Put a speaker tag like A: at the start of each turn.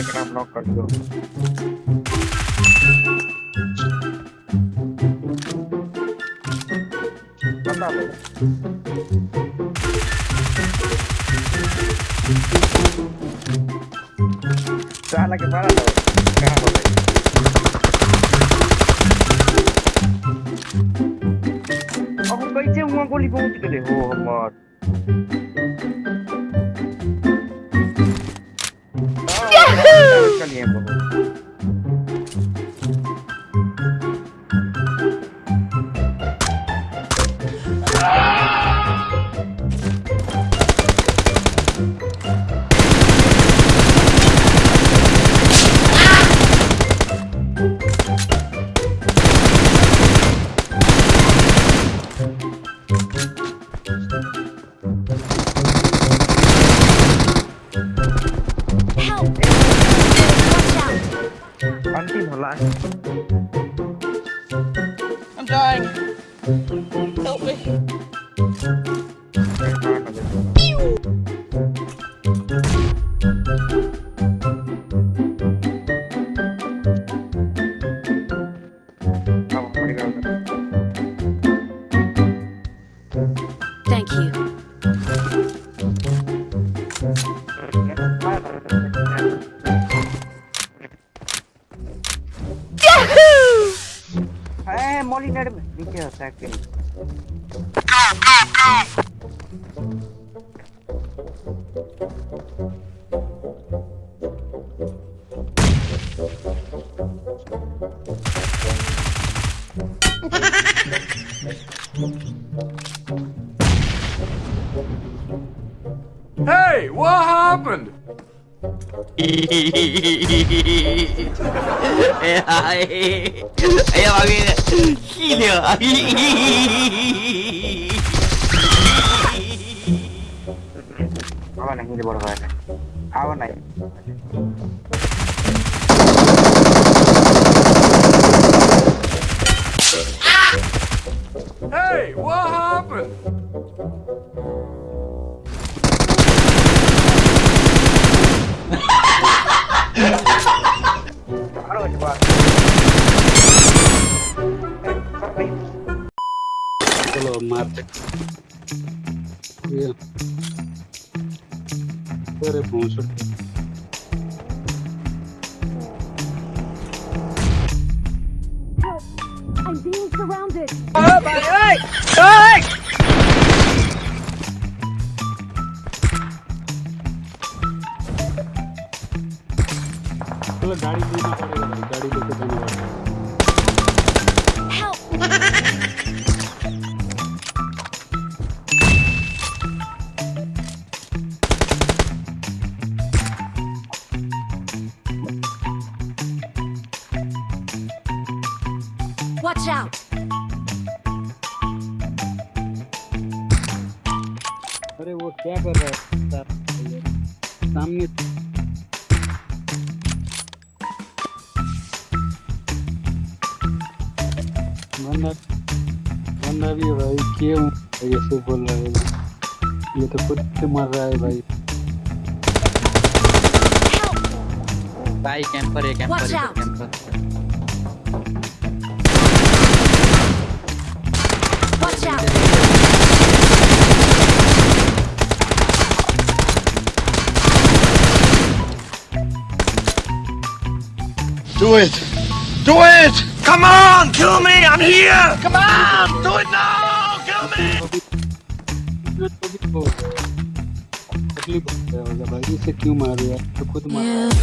A: dia kena knockdown bro mantap bro. Kepala tuh. Kenapa? Ya? Aku kaice
B: uang kau lima deh.
A: Oh, amat.
C: língua. Em
A: 不来。molly go go go
D: Hey, what happened? Hey, what happened?
E: चलो मारते अरे पहुँच
B: Oh, my God.
E: Oh, गाड़ी लेना पड़ेगा गाड़ी लेके जाना पड़ेगा
C: Watch out!
E: अरे वो क्या कर रहा है? सामने बंदा बंदा भी भाई क्यों? ऐसे बोल रहा है ये तो खुद से मर रहा है भाई।
F: भाई कैंपर है कैंपर है
C: camper
D: Do it! Do it! Come on! Kill me! I'm here! Come on! Do it now! Kill me!
E: तो भी तो क्लिप होगा भाई इसे क्यों मारे यार तो खुद मार